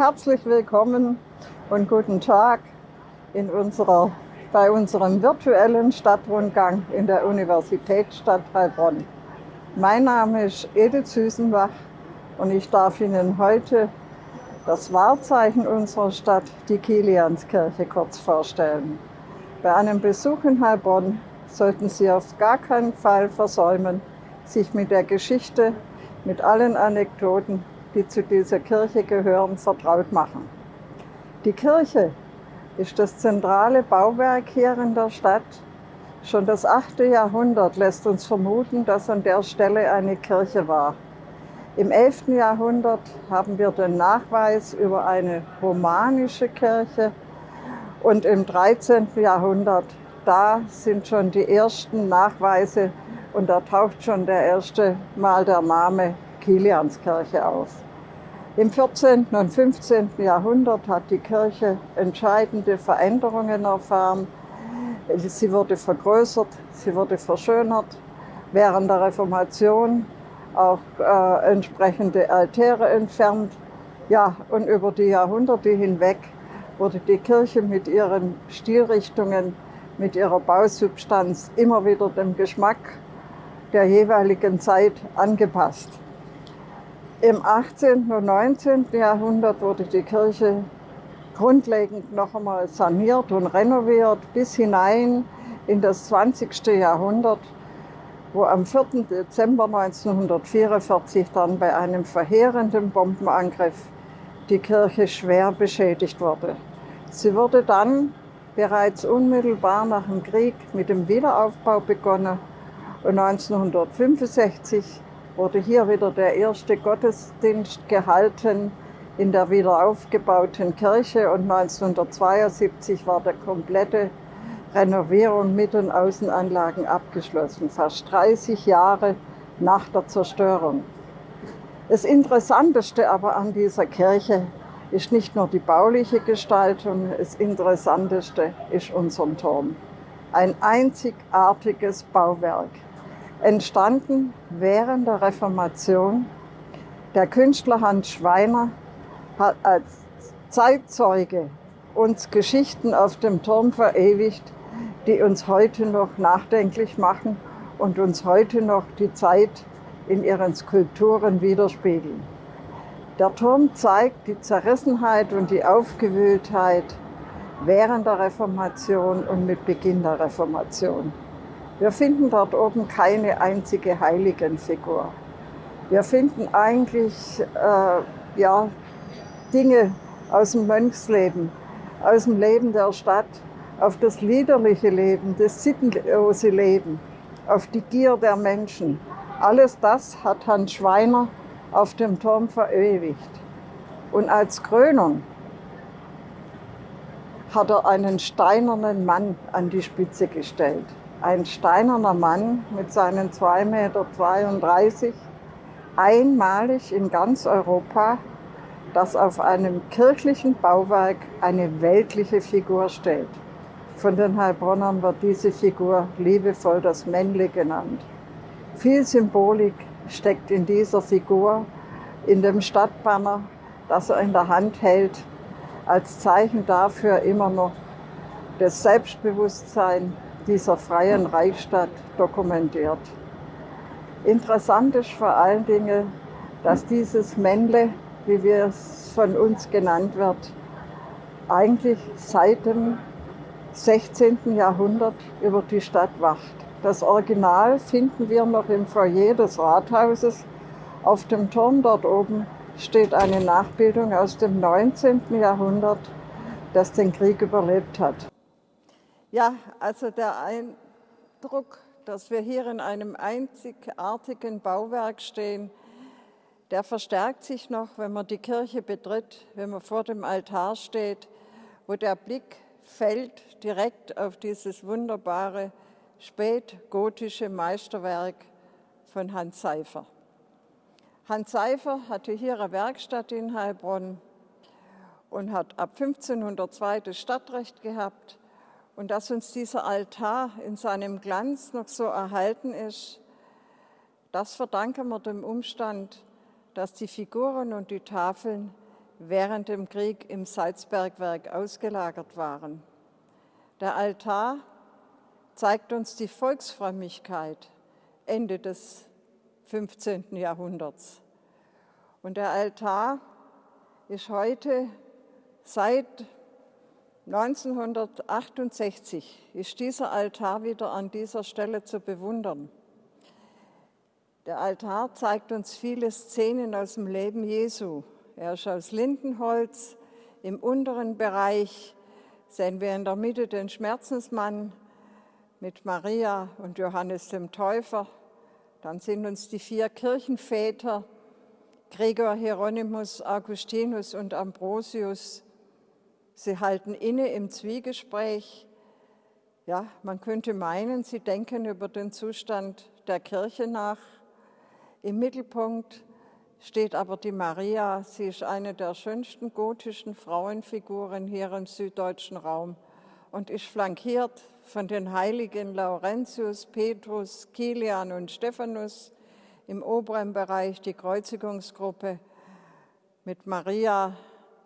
Herzlich willkommen und guten Tag in unserer, bei unserem virtuellen Stadtrundgang in der Universitätsstadt Heilbronn. Mein Name ist Edith Süßenbach und ich darf Ihnen heute das Wahrzeichen unserer Stadt, die Kilianskirche, kurz vorstellen. Bei einem Besuch in Heilbronn sollten Sie auf gar keinen Fall versäumen, sich mit der Geschichte, mit allen Anekdoten, die zu dieser Kirche gehören, vertraut machen. Die Kirche ist das zentrale Bauwerk hier in der Stadt. Schon das 8. Jahrhundert lässt uns vermuten, dass an der Stelle eine Kirche war. Im 11. Jahrhundert haben wir den Nachweis über eine romanische Kirche und im 13. Jahrhundert, da sind schon die ersten Nachweise und da taucht schon der erste Mal der Name Kilianskirche auf. Im 14. und 15. Jahrhundert hat die Kirche entscheidende Veränderungen erfahren. Sie wurde vergrößert, sie wurde verschönert. Während der Reformation auch äh, entsprechende Altäre entfernt. Ja, und über die Jahrhunderte hinweg wurde die Kirche mit ihren Stilrichtungen, mit ihrer Bausubstanz immer wieder dem Geschmack der jeweiligen Zeit angepasst. Im 18. und 19. Jahrhundert wurde die Kirche grundlegend noch einmal saniert und renoviert bis hinein in das 20. Jahrhundert wo am 4. Dezember 1944 dann bei einem verheerenden Bombenangriff die Kirche schwer beschädigt wurde. Sie wurde dann bereits unmittelbar nach dem Krieg mit dem Wiederaufbau begonnen und 1965 wurde hier wieder der erste Gottesdienst gehalten in der wiederaufgebauten Kirche und 1972 war der komplette Renovierung mit und Außenanlagen abgeschlossen, fast 30 Jahre nach der Zerstörung. Das Interessanteste aber an dieser Kirche ist nicht nur die bauliche Gestaltung, das Interessanteste ist unser Turm. Ein einzigartiges Bauwerk, entstanden während der Reformation. Der Künstler Hans Schweiner hat als Zeitzeuge uns Geschichten auf dem Turm verewigt, die uns heute noch nachdenklich machen und uns heute noch die Zeit in ihren Skulpturen widerspiegeln. Der Turm zeigt die Zerrissenheit und die Aufgewühltheit während der Reformation und mit Beginn der Reformation. Wir finden dort oben keine einzige Heiligenfigur. Wir finden eigentlich äh, ja, Dinge aus dem Mönchsleben, aus dem Leben der Stadt, auf das liederliche Leben, das sittenlose Leben, auf die Gier der Menschen. Alles das hat Hans Schweiner auf dem Turm verewigt. Und als Krönung hat er einen steinernen Mann an die Spitze gestellt. Ein steinerner Mann mit seinen 2,32 Meter, einmalig in ganz Europa, das auf einem kirchlichen Bauwerk eine weltliche Figur stellt. Von den Heilbronnern wird diese Figur liebevoll das Männle genannt. Viel Symbolik steckt in dieser Figur, in dem Stadtbanner, das er in der Hand hält, als Zeichen dafür immer noch das Selbstbewusstsein dieser freien Reichsstadt dokumentiert. Interessant ist vor allen Dingen, dass dieses Männle, wie wir es von uns genannt wird, eigentlich seit dem 16. Jahrhundert über die Stadt wacht. Das Original finden wir noch im Foyer des Rathauses. Auf dem Turm dort oben steht eine Nachbildung aus dem 19. Jahrhundert, das den Krieg überlebt hat. Ja, also der Eindruck, dass wir hier in einem einzigartigen Bauwerk stehen, der verstärkt sich noch, wenn man die Kirche betritt, wenn man vor dem Altar steht, wo der Blick fällt direkt auf dieses wunderbare spätgotische Meisterwerk von Hans Seifer. Hans Seifer hatte hier eine Werkstatt in Heilbronn und hat ab 1502 das Stadtrecht gehabt. Und dass uns dieser Altar in seinem Glanz noch so erhalten ist, das verdanken wir dem Umstand, dass die Figuren und die Tafeln während dem Krieg im Salzbergwerk ausgelagert waren. Der Altar zeigt uns die Volksfrömmigkeit Ende des 15. Jahrhunderts. Und der Altar ist heute seit 1968 ist dieser Altar wieder an dieser Stelle zu bewundern. Der Altar zeigt uns viele Szenen aus dem Leben Jesu. Er ist aus Lindenholz. Im unteren Bereich sehen wir in der Mitte den Schmerzensmann mit Maria und Johannes dem Täufer. Dann sind uns die vier Kirchenväter, Gregor, Hieronymus, Augustinus und Ambrosius, Sie halten inne im Zwiegespräch. Ja, man könnte meinen, sie denken über den Zustand der Kirche nach. Im Mittelpunkt steht aber die Maria. Sie ist eine der schönsten gotischen Frauenfiguren hier im süddeutschen Raum und ist flankiert von den Heiligen Laurentius, Petrus, Kilian und Stephanus. Im oberen Bereich die Kreuzigungsgruppe mit Maria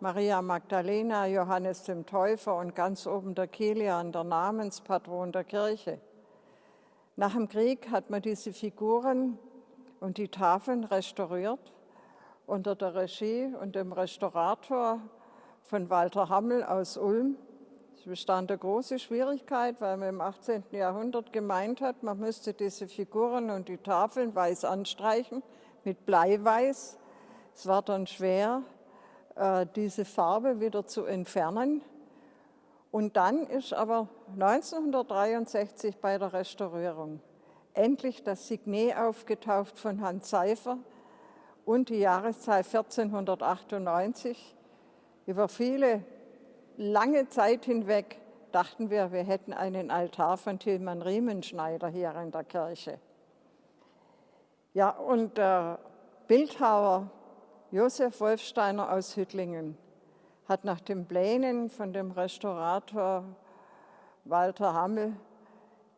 Maria Magdalena, Johannes dem Täufer und ganz oben der Kilian, der Namenspatron der Kirche. Nach dem Krieg hat man diese Figuren und die Tafeln restauriert unter der Regie und dem Restaurator von Walter Hammel aus Ulm. Es bestand eine große Schwierigkeit, weil man im 18. Jahrhundert gemeint hat, man müsste diese Figuren und die Tafeln weiß anstreichen mit Bleiweiß. Es war dann schwer, diese Farbe wieder zu entfernen. Und dann ist aber 1963 bei der Restaurierung endlich das Signet aufgetauft von Hans Seifer und die Jahreszahl 1498. Über viele lange Zeit hinweg dachten wir, wir hätten einen Altar von Tilman Riemenschneider hier in der Kirche. Ja, und der Bildhauer Josef Wolfsteiner aus Hüttlingen hat nach den Plänen von dem Restaurator Walter Hammel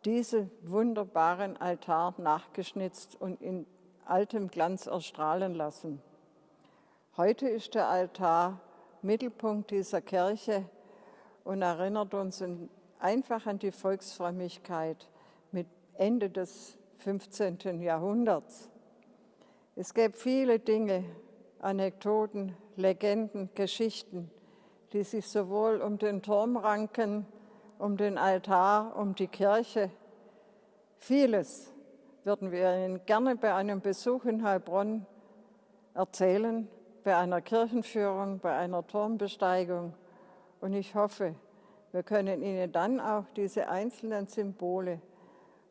diesen wunderbaren Altar nachgeschnitzt und in altem Glanz erstrahlen lassen. Heute ist der Altar Mittelpunkt dieser Kirche und erinnert uns einfach an die Volksfrömmigkeit mit Ende des 15. Jahrhunderts. Es gäbe viele Dinge, Anekdoten, Legenden, Geschichten, die sich sowohl um den Turm ranken, um den Altar, um die Kirche. Vieles würden wir Ihnen gerne bei einem Besuch in Heilbronn erzählen, bei einer Kirchenführung, bei einer Turmbesteigung. Und ich hoffe, wir können Ihnen dann auch diese einzelnen Symbole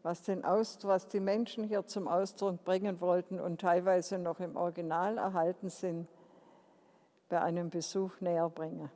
was, den Ausdruck, was die Menschen hier zum Ausdruck bringen wollten und teilweise noch im Original erhalten sind, bei einem Besuch näher bringen.